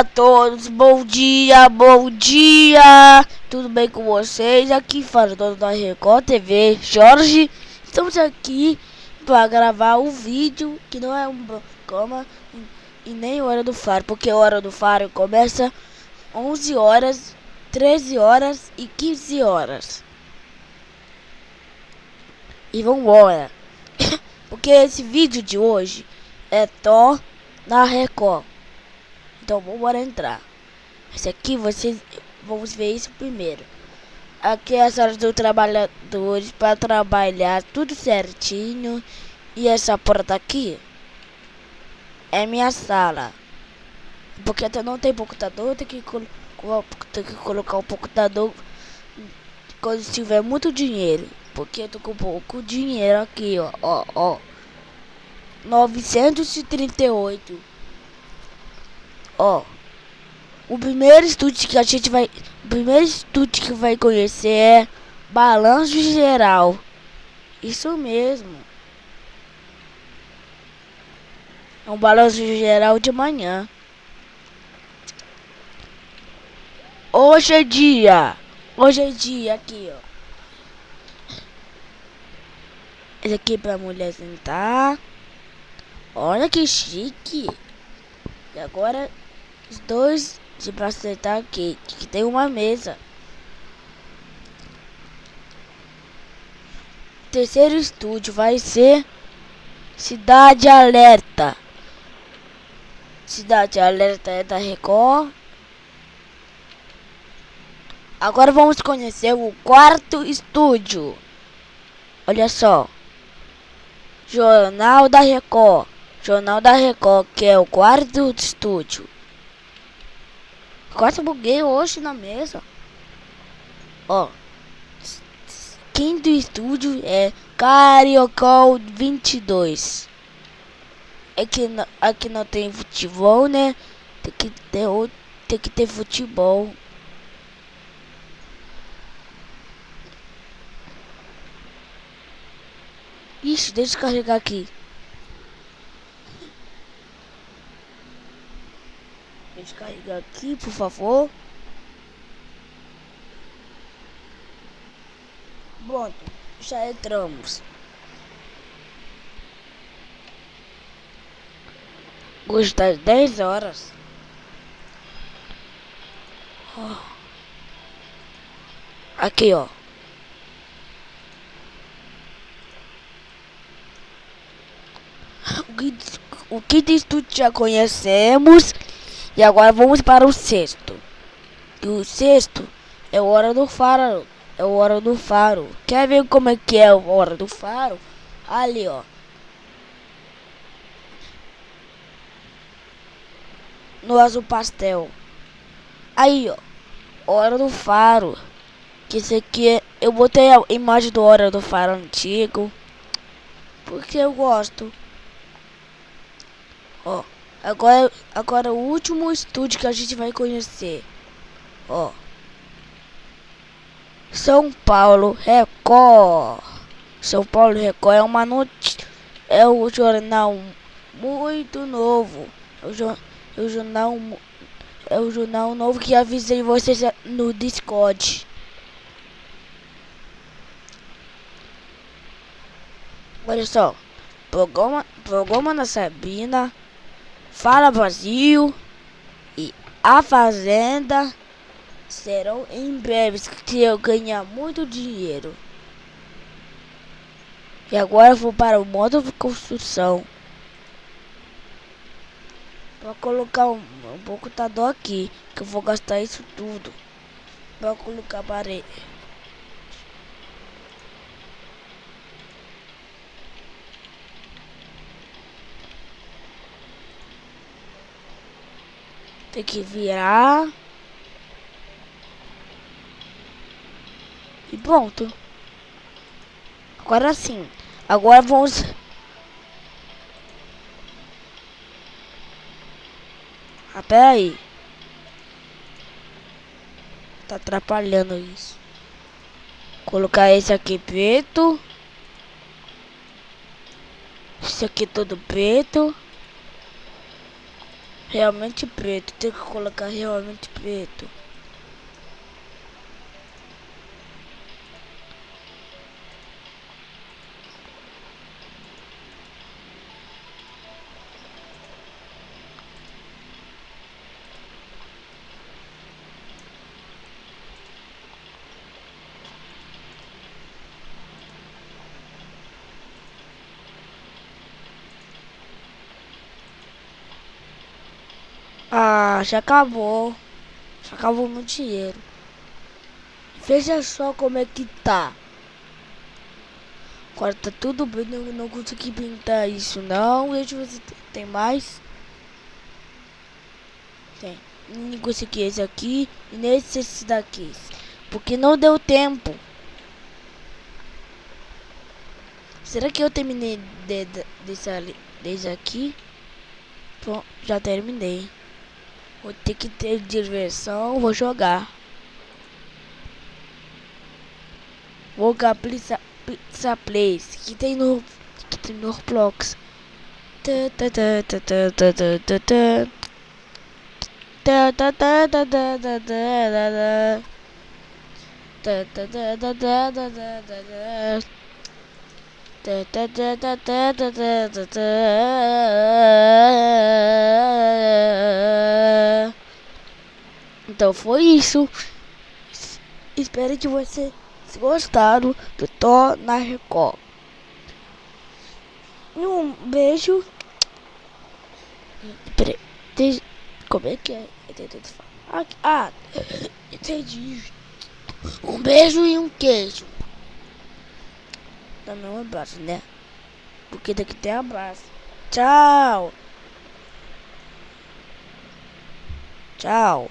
a todos, bom dia, bom dia! Tudo bem com vocês? Aqui fala dono da Record TV, Jorge. Estamos aqui para gravar um vídeo que não é um programa e nem Hora do Faro, porque a Hora do Faro começa 11 horas, 13 horas e 15 horas. E vambora! porque esse vídeo de hoje é Thor na Record. Então vamos entrar. Esse aqui vocês vamos ver isso primeiro. Aqui é as horas dos trabalhadores para trabalhar tudo certinho. E essa porta aqui é minha sala. Porque até não tem computador, tem que, tem que colocar um computador quando tiver muito dinheiro. Porque eu tô com pouco dinheiro aqui, ó, ó, ó. 938 Ó. O primeiro estúdio que a gente vai. O primeiro estúdio que vai conhecer é Balanço Geral. Isso mesmo. É um balanço geral de manhã. Hoje é dia. Hoje é dia aqui, ó. Esse aqui pra mulher sentar. Olha que chique. E agora os dois de pra sentar aqui, que tem uma mesa. terceiro estúdio vai ser Cidade Alerta. Cidade Alerta é da Record. Agora vamos conhecer o quarto estúdio. Olha só. Jornal da Record. Jornal da Record, que é o quarto estúdio. Quase buguei hoje na mesa. Ó. Quinto estúdio é Cariocol 22. É que aqui não tem futebol, né? Tem que ter, tem que ter futebol. Ixi, deixa eu carregar aqui. Descarregar aqui, por favor. Pronto, já entramos. Hoje das 10 horas. Aqui, ó. O que, o que diz tudo já conhecemos. E agora vamos para o sexto. E o sexto é hora do faro. É hora do faro. Quer ver como é que é a hora do faro? Ali, ó. No azul pastel. Aí, ó. Hora do faro. Que esse aqui é... Eu botei a imagem do hora do faro antigo. Porque eu gosto. Ó. Agora, agora o último estúdio que a gente vai conhecer. Ó. São Paulo Record. São Paulo Record é uma notícia. É o jornal muito novo. É o, jo é o jornal é o jornal novo que avisei vocês no Discord. Olha só, programa, programa na Sabina Fala Brasil e A Fazenda serão em breve se eu ganhar muito dinheiro. E agora vou para o modo de construção. Vou colocar um, um computador aqui, que eu vou gastar isso tudo. Vou colocar parede. Tem que virar. E pronto. Agora sim. Agora vamos... Ah, pera aí. Tá atrapalhando isso. Colocar esse aqui preto. Esse aqui todo preto. Realmente preto. Tem que colocar realmente preto. Ah, já acabou. Já acabou meu dinheiro. Veja só como é que tá. Agora tá tudo bem, eu não consegui pintar isso não. Deixa eu ver se tem mais. Tem. Não consegui esse aqui e nesse esse daqui. Porque não deu tempo. Será que eu terminei de, de, desse, desse aqui? Bom, já terminei. Vou ter que ter diversão, vou jogar. Vou jogar Pizza, Pizza Place, que tem no que tem no Roblox. Então foi isso. Espero que vocês gostaram do Thor na Record. Um beijo. Peraí, como é que é? Ah, entendi. Um beijo e um queijo. Também um abraço, né? Porque daqui tem abraço. Tchau. Tchau.